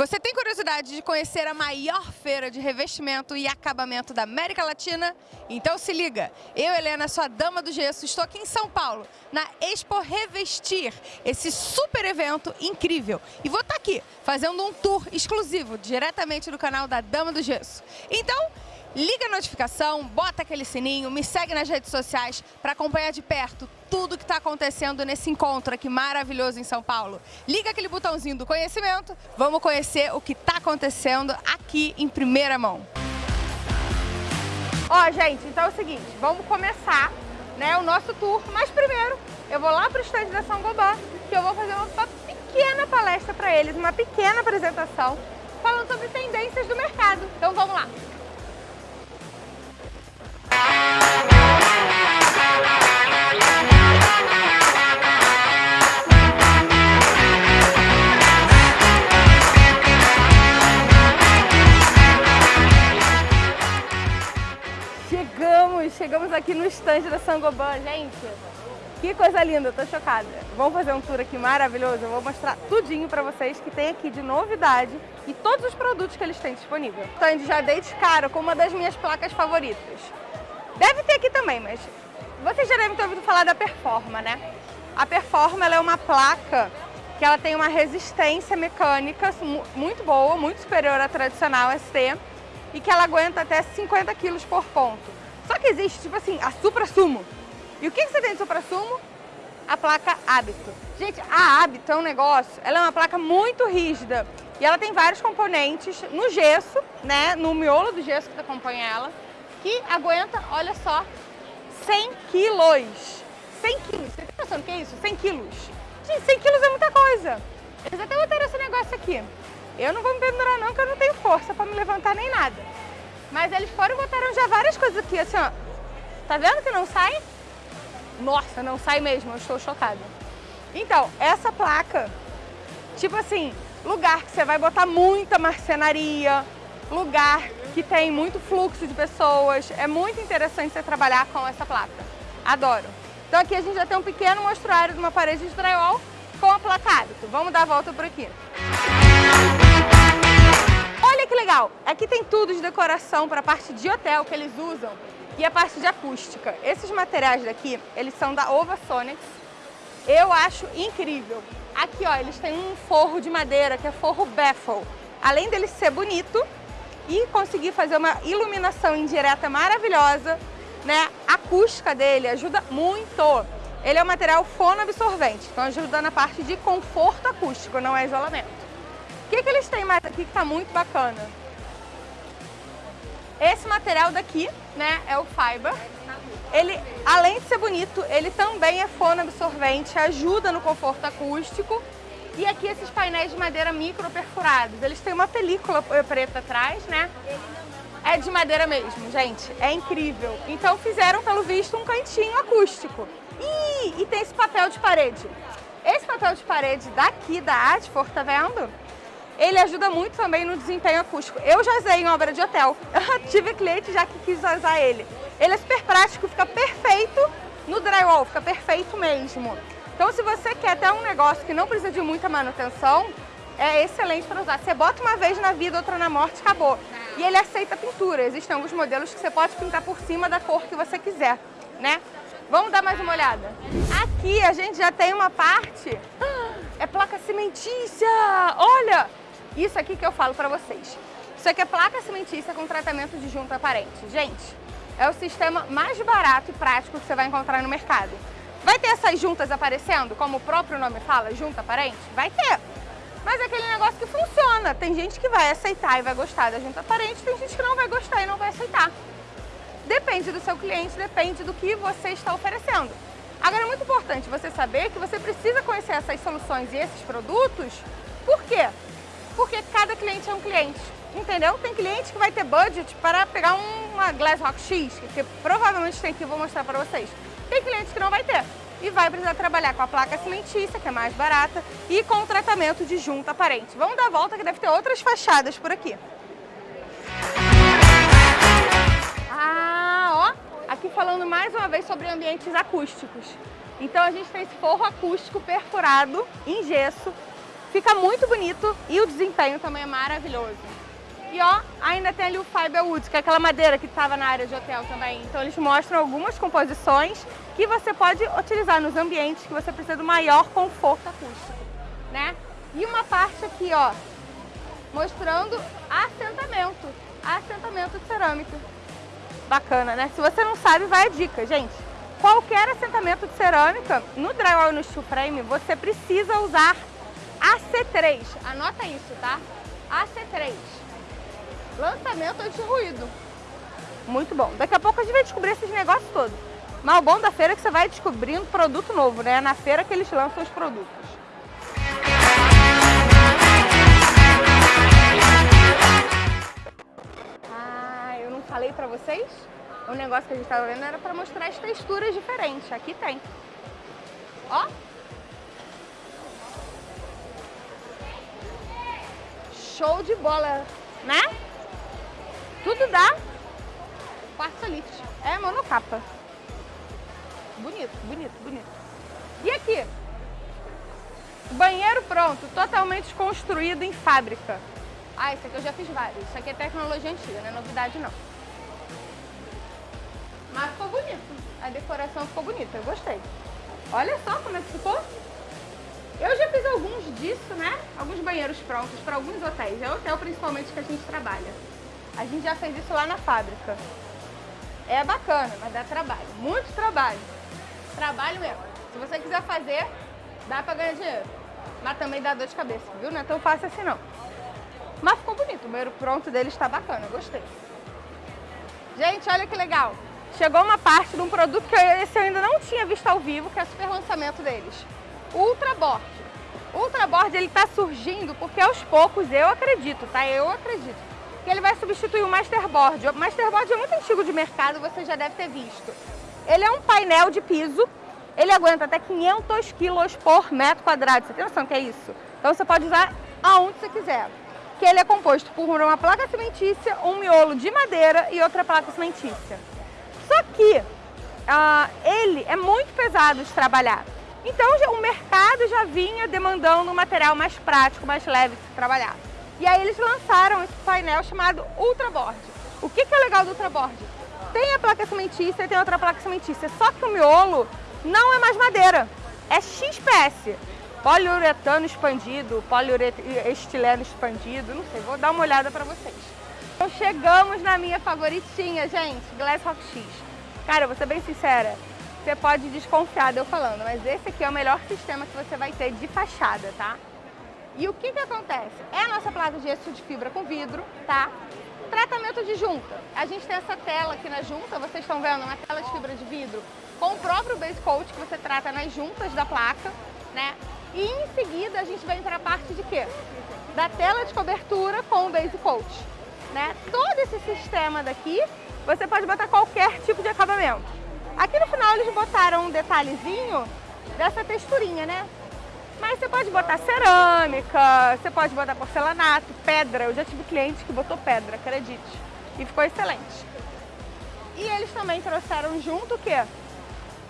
Você tem curiosidade de conhecer a maior feira de revestimento e acabamento da América Latina? Então se liga! Eu, Helena, sua dama do gesso, estou aqui em São Paulo, na Expo Revestir, esse super evento incrível. E vou estar aqui fazendo um tour exclusivo, diretamente do canal da Dama do Gesso. Então, liga a notificação, bota aquele sininho, me segue nas redes sociais para acompanhar de perto tudo que está acontecendo nesse encontro aqui maravilhoso em São Paulo. Liga aquele botãozinho do conhecimento, vamos conhecer o que está acontecendo aqui em primeira mão. Ó, gente, então é o seguinte, vamos começar né, o nosso tour, mas primeiro eu vou lá para o estande da São Gobain, que eu vou fazer uma pequena palestra para eles, uma pequena apresentação, falando sobre tendências do mercado. Então vamos lá! Chegamos, aqui no estande da Sangoban, gente. Que coisa linda, tô chocada. Vamos fazer um tour aqui maravilhoso. Eu vou mostrar tudinho pra vocês que tem aqui de novidade e todos os produtos que eles têm disponível. Stand já dei de cara com uma das minhas placas favoritas. Deve ter aqui também, mas vocês já devem ter ouvido falar da Performa, né? A Performa é uma placa que ela tem uma resistência mecânica muito boa, muito superior à tradicional ST e que ela aguenta até 50 kg por ponto. Só que existe, tipo assim, a Supra Sumo. E o que você tem de Supra Sumo? A placa Hábito. Gente, a Hábito é um negócio, ela é uma placa muito rígida e ela tem vários componentes no gesso, né, no miolo do gesso que acompanha ela, que aguenta, olha só, 100 quilos. 100 quilos. Você tem noção do que é isso? 100 quilos. Gente, 100 quilos é muita coisa. Eles até botaram esse negócio aqui. Eu não vou me pendurar não, que eu não tenho força para me levantar nem nada. Mas eles foram e botaram já várias coisas aqui, assim, ó. Tá vendo que não sai? Nossa, não sai mesmo, eu estou chocada. Então, essa placa, tipo assim, lugar que você vai botar muita marcenaria, lugar que tem muito fluxo de pessoas. É muito interessante você trabalhar com essa placa. Adoro. Então aqui a gente já tem um pequeno mostruário de uma parede de drywall com a placa hábito. Vamos dar a volta por aqui. Que legal! Aqui tem tudo de decoração para a parte de hotel que eles usam e a parte de acústica. Esses materiais daqui, eles são da Ovasonics. Eu acho incrível. Aqui, ó, eles têm um forro de madeira, que é forro Baffle. Além dele ser bonito, e conseguir fazer uma iluminação indireta maravilhosa, né? A acústica dele ajuda muito. Ele é um material fonoabsorvente, então ajuda na parte de conforto acústico, não é isolamento. Que, que eles têm mais aqui que está muito bacana? Esse material daqui, né, é o Fiber. Ele, além de ser bonito, ele também é fonoabsorvente, ajuda no conforto acústico e aqui esses painéis de madeira micro perfurados. Eles têm uma película preta atrás, né? É de madeira mesmo, gente. É incrível. Então fizeram, pelo visto, um cantinho acústico. Ih, e tem esse papel de parede. Esse papel de parede daqui da Adfor, tá vendo? Ele ajuda muito também no desempenho acústico. Eu já usei em obra de hotel. Eu tive cliente já que quis usar ele. Ele é super prático, fica perfeito no drywall, fica perfeito mesmo. Então, se você quer ter um negócio que não precisa de muita manutenção, é excelente para usar. Você bota uma vez na vida, outra na morte, acabou. E ele aceita pintura. Existem alguns modelos que você pode pintar por cima da cor que você quiser, né? Vamos dar mais uma olhada. Aqui a gente já tem uma parte... É placa cimentícia! Olha! Isso aqui que eu falo para vocês. Isso aqui é placa cimentícia com tratamento de junta aparente. Gente, é o sistema mais barato e prático que você vai encontrar no mercado. Vai ter essas juntas aparecendo, como o próprio nome fala, junta aparente? Vai ter. Mas é aquele negócio que funciona. Tem gente que vai aceitar e vai gostar da junta aparente, tem gente que não vai gostar e não vai aceitar. Depende do seu cliente, depende do que você está oferecendo. Agora é muito importante você saber que você precisa conhecer essas soluções e esses produtos. Por quê? Porque cada cliente é um cliente, entendeu? Tem cliente que vai ter budget para pegar uma Glass Rock X, que provavelmente tem aqui, eu vou mostrar para vocês. Tem cliente que não vai ter e vai precisar trabalhar com a placa cimentícia, que é mais barata, e com o tratamento de junta aparente. Vamos dar a volta que deve ter outras fachadas por aqui. Ah, ó, aqui falando mais uma vez sobre ambientes acústicos. Então a gente tem esse forro acústico perfurado em gesso, Fica muito bonito e o desempenho também é maravilhoso. E ó, ainda tem ali o Fiberwood, que é aquela madeira que estava na área de hotel também. Então eles mostram algumas composições que você pode utilizar nos ambientes que você precisa do maior conforto acústico, né? E uma parte aqui, ó, mostrando assentamento, assentamento de cerâmica. Bacana, né? Se você não sabe, vai a dica, gente. Qualquer assentamento de cerâmica, no drywall e no steel frame, você precisa usar AC3. Anota isso, tá? AC3. Lançamento anti-ruído. Muito bom. Daqui a pouco a gente vai descobrir esses negócios todos. Mas o bom da feira é que você vai descobrindo produto novo, né? Na feira que eles lançam os produtos. falei pra vocês, o negócio que a gente tava vendo era pra mostrar as texturas diferentes. Aqui tem. Ó. Show de bola, né? Tudo dá quartzolite. É monocapa. Bonito, bonito, bonito. E aqui? Banheiro pronto, totalmente construído em fábrica. Ah, esse aqui eu já fiz vários. Isso aqui é tecnologia antiga, não é novidade não. Mas ficou bonito. A decoração ficou bonita, eu gostei. Olha só como é que ficou. Eu alguns disso, né? Alguns banheiros prontos para alguns hotéis. É hotel principalmente que a gente trabalha. A gente já fez isso lá na fábrica. É bacana, mas dá trabalho. Muito trabalho. Trabalho mesmo. Se você quiser fazer, dá para ganhar dinheiro. Mas também dá dor de cabeça, viu? Não é tão fácil assim não. Mas ficou bonito. O banheiro pronto dele está bacana. Gostei. Gente, olha que legal chegou uma parte de um produto que esse eu ainda não tinha visto ao vivo, que é o super lançamento deles. O Ultraboard. Ultraboard ele está surgindo porque aos poucos, eu acredito, tá? Eu acredito, que ele vai substituir o Masterboard. O Masterboard é muito antigo de mercado, você já deve ter visto. Ele é um painel de piso, ele aguenta até 500 quilos por metro quadrado. Você tem noção que é isso? Então você pode usar aonde você quiser. Que ele é composto por uma placa cimentícia, um miolo de madeira e outra placa cimentícia. Só que uh, ele é muito pesado de trabalhar. Então já, o mercado já vinha demandando um material mais prático, mais leve de se trabalhar. E aí eles lançaram esse painel chamado Ultraboard. O que, que é legal do Ultraboard? Tem a placa cimentícia e tem outra placa cimentícia, só que o miolo não é mais madeira, é XPS. Poliuretano expandido, poliuretileno expandido, não sei, vou dar uma olhada para vocês. Então chegamos na minha favoritinha, gente, Glass Rock X. Cara, vou ser bem sincera, você pode desconfiar de eu falando, mas esse aqui é o melhor sistema que você vai ter de fachada, tá? E o que que acontece? É a nossa placa de gesso de fibra com vidro, tá? Tratamento de junta. A gente tem essa tela aqui na junta, vocês estão vendo, uma tela de fibra de vidro com o próprio base coat que você trata nas juntas da placa, né? E em seguida a gente vai entrar a parte de quê? Da tela de cobertura com o base coat né? Todo esse sistema daqui, você pode botar qualquer tipo de acabamento. Aqui no final eles botaram um detalhezinho dessa texturinha, né? Mas você pode botar cerâmica, você pode botar porcelanato, pedra. Eu já tive cliente que botou pedra, acredite. E ficou excelente. E eles também trouxeram junto o quê?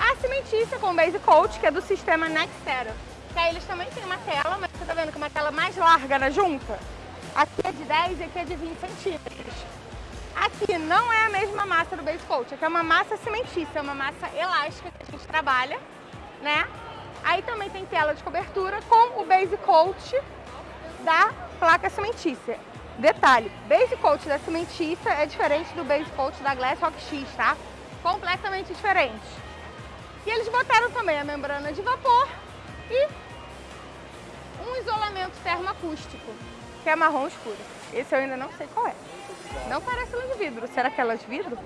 A cimentícia com base coat, que é do sistema Nextera. Que aí eles também têm uma tela, mas você tá vendo que é uma tela mais larga na junta? Aqui é de 10 e aqui é de 20 centímetros. Aqui não é a mesma massa do Base Coat, aqui é uma massa cimentícia, é uma massa elástica que a gente trabalha, né? Aí também tem tela de cobertura com o Base Coat da placa cimentícia. Detalhe, Base Coat da cimentícia é diferente do Base Coat da Glass Rock X, tá? Completamente diferente. E eles botaram também a membrana de vapor e um isolamento termoacústico que é marrom escuro. Esse eu ainda não sei qual é. Não parece lã de vidro. Será que é lã de vidro?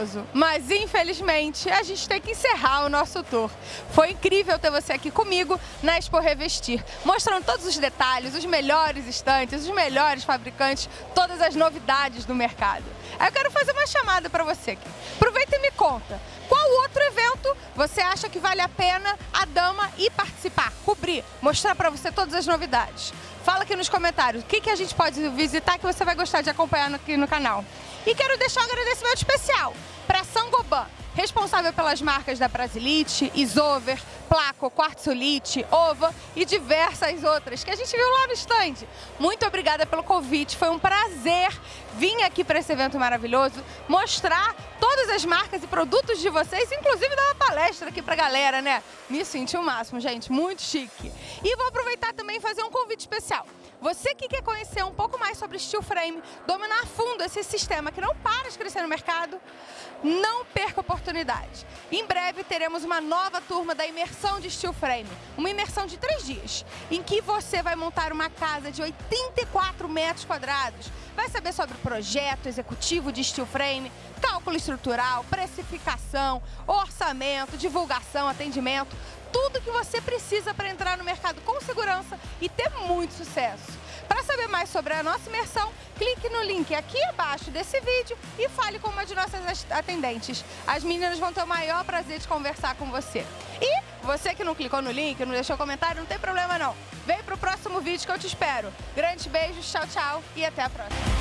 Maravilhoso. Mas, infelizmente, a gente tem que encerrar o nosso tour. Foi incrível ter você aqui comigo na Expo Revestir, mostrando todos os detalhes, os melhores estantes, os melhores fabricantes, todas as novidades do mercado. Eu quero fazer uma chamada para você aqui. Aproveita e me conta, qual outro evento você acha que vale a pena a dama ir participar, cobrir, mostrar para você todas as novidades? Fala aqui nos comentários o que, que a gente pode visitar que você vai gostar de acompanhar aqui no canal. E quero deixar um agradecimento especial para Sangoban, responsável pelas marcas da Brasilite, Isover, Placo, Quartzolite, Ova e diversas outras que a gente viu lá no stand. Muito obrigada pelo convite, foi um prazer vir aqui para esse evento maravilhoso, mostrar todas as marcas e produtos de vocês, inclusive dar uma palestra aqui para a galera, né? Me senti o máximo, gente, muito chique. E vou aproveitar também e fazer um convite especial. Você que quer conhecer um pouco mais sobre steel frame, dominar a fundo esse sistema que não para de crescer no mercado, não perca a oportunidade. Em breve teremos uma nova turma da imersão de steel frame, uma imersão de três dias, em que você vai montar uma casa de 84 metros quadrados, vai saber sobre o projeto executivo de steel frame, cálculo estrutural, precificação, orçamento, divulgação, atendimento, tudo que você precisa para entrar no mercado com segurança e ter muito sucesso. Para saber mais sobre a nossa imersão, clique no link aqui abaixo desse vídeo e fale com uma de nossas atendentes. As meninas vão ter o maior prazer de conversar com você. E você que não clicou no link, não deixou comentário, não tem problema não. Vem para o próximo vídeo que eu te espero. Grandes beijos, tchau, tchau e até a próxima.